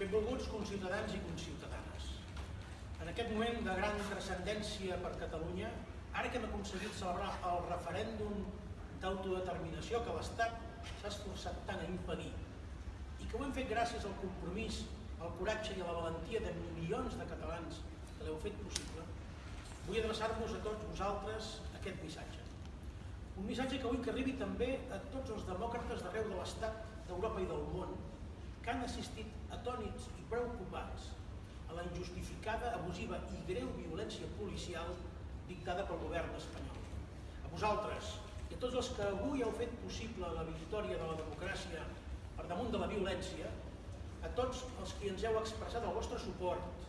Benvolguts conciutadans i conciutadanes. En aquest moment de gran transcendència per Catalunya, ara que hem aconseguit celebrar el referèndum d'autodeterminació que l'Estat s'ha esforçat tant a impedir i que ho hem fet gràcies al compromís, al coratge i a la valentia de milions de catalans que l'heu fet possible, vull adreçar-vos a tots vosaltres aquest missatge. Un missatge que vull que arribi també a tots els demòcrates d'arreu de l'Estat, d'Europa i del món, que han assistit atònits i preocupats a la injustificada, abusiva i greu violència policial dictada pel govern espanyol. A vosaltres i a tots els que avui heu fet possible la victòria de la democràcia per damunt de la violència, a tots els que ens heu expressat el vostre suport,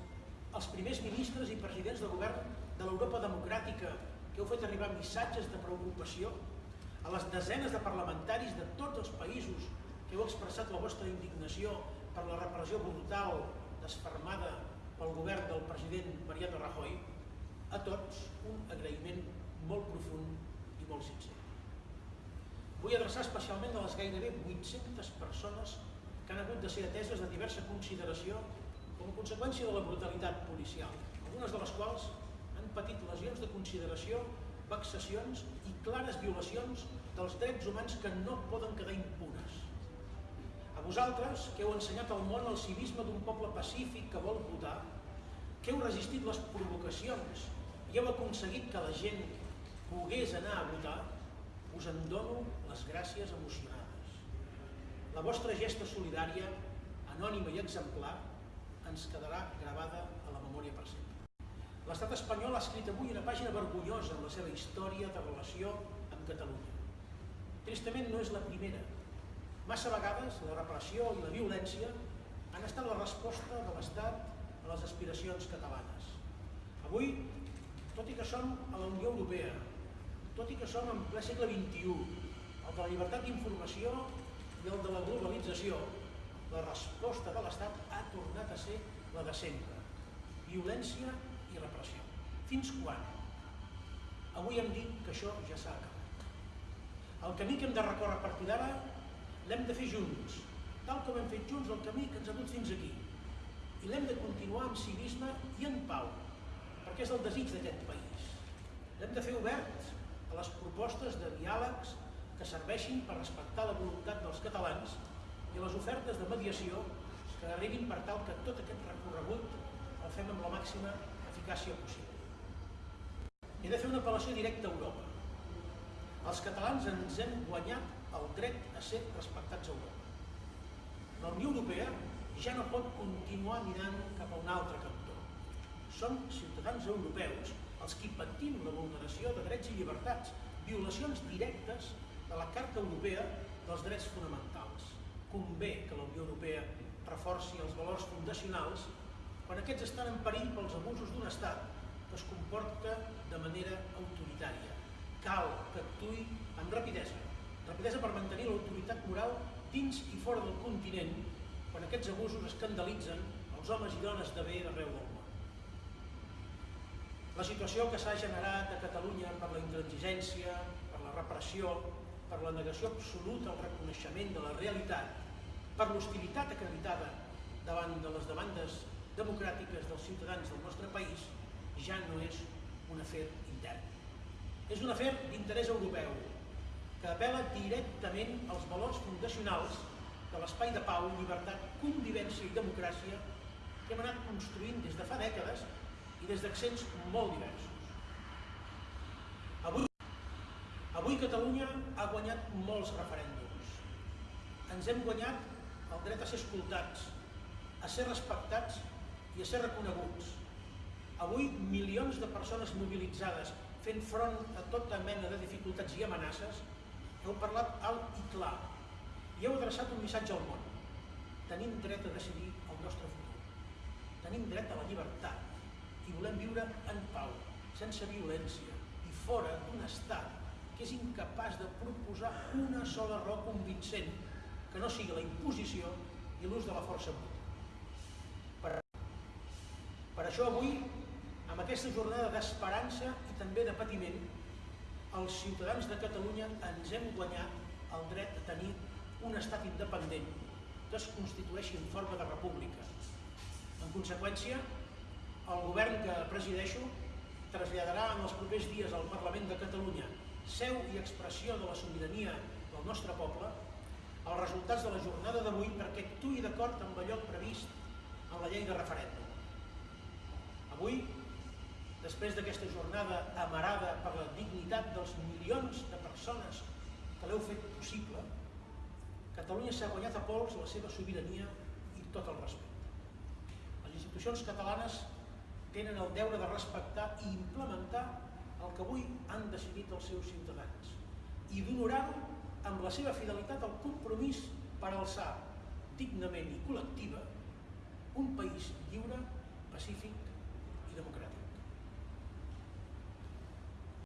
als primers ministres i presidents de govern de l'Europa democràtica que heu fet arribar missatges de preocupació, a les desenes de parlamentaris de tots els països heu expressat la vostra indignació per la repressió brutal desfermada pel govern del president Mariano Rajoy, a tots un agraïment molt profund i molt sincer. Vull adreçar especialment a les gairebé 800 persones que han hagut de ser ateses de diversa consideració com a conseqüència de la brutalitat policial, algunes de les quals han patit lesions de consideració, vexacions i clares violacions dels drets humans que no poden quedar impunes. A vosaltres, que heu ensenyat al món el civisme d'un poble pacífic que vol votar, que heu resistit les provocacions i heu aconseguit que la gent pogués anar a votar, us en dono les gràcies emocionades. La vostra gesta solidària, anònima i exemplar, ens quedarà gravada a la memòria per sempre. L'estat espanyol ha escrit avui una pàgina vergonyosa en la seva història de relació amb Catalunya. Tristament no és la primera, Massa vegades la repressió i la violència han estat la resposta de l'Estat a les aspiracions catalanes. Avui, tot i que som a la Unió Europea, tot i que som en ple segle XXI, el de la llibertat d'informació i el de la globalització, la resposta de l'Estat ha tornat a ser la de sempre. Violència i repressió. Fins quan? Avui hem dit que això ja s'ha acabat. El camí que hem de recórrer a partir d'ara l'hem de fer junts, tal com hem fet junts el camí que ens ha dut fins aquí. I l'hem de continuar amb civisme i en pau, perquè és el desig d'aquest país. L'hem de fer obert a les propostes de diàlegs que serveixin per respectar la voluntat dels catalans i a les ofertes de mediació que arribin per tal que tot aquest recorregut el fem amb la màxima eficàcia possible. He de fer una apel·lació directa a Europa. Els catalans ens hem guanyat el dret a ser respectats a Europa. La Unió Europea ja no pot continuar mirant cap a un altre cantó. Som ciutadans europeus els qui patim la vulneració de drets i llibertats, violacions directes de la Carta Europea dels Drets Fonamentals. Convé que la Unió Europea reforci els valors fundacionals quan aquests estan en perill pels abusos d'un estat que es comporta de manera autoritària. Cal que actui amb rapidesa rapidesa per mantenir l'autoritat moral dins i fora del continent quan aquests abusos escandalitzen els homes i dones de bé d'arreu del món. La situació que s'ha generat a Catalunya per la intransigència, per la repressió, per la negació absoluta al reconeixement de la realitat, per l'hostilitat acreditada davant de les demandes democràtiques dels ciutadans del nostre país, ja no és un afer intern. És un afer d'interès europeu, que apela directament als valors fundacionals de l'espai de pau, llibertat, convivència i democràcia que hem anat construint des de fa dècades i des d'accents molt diversos. Avui, avui Catalunya ha guanyat molts referèndums. Ens hem guanyat el dret a ser escoltats, a ser respectats i a ser reconeguts. Avui milions de persones mobilitzades fent front a tota mena de dificultats i amenaces heu parlat alt i clar i heu adreçat un missatge al món. Tenim dret a decidir el nostre futur. Tenim dret a la llibertat i volem viure en pau, sense violència i fora d'un estat que és incapaç de proposar una sola raó convincent que no sigui la imposició i l'ús de la força bruta. Per, per això avui, amb aquesta jornada d'esperança i també de patiment, els ciutadans de Catalunya ens hem guanyat el dret a tenir un estat independent que es constitueixi en forma de república, En conseqüència, el govern que presideixo traslladarà en els propers dies al Parlament de Catalunya, seu i expressió de la sobirania del nostre poble, els resultats de la jornada d'avui perquè actuï d'acord amb allò previst en la llei de referèndum. Avui, després d'aquesta jornada amarada per la dignitat dels milions de persones que l'heu fet possible, Catalunya s'ha guanyat a pols la seva sobirania i tot el respecte. Les institucions catalanes tenen el deure de respectar i implementar el que avui han decidit els seus ciutadans i d'honorar-ho amb la seva fidelitat al compromís per alçar dignament i col·lectiva un país lliure, pacífic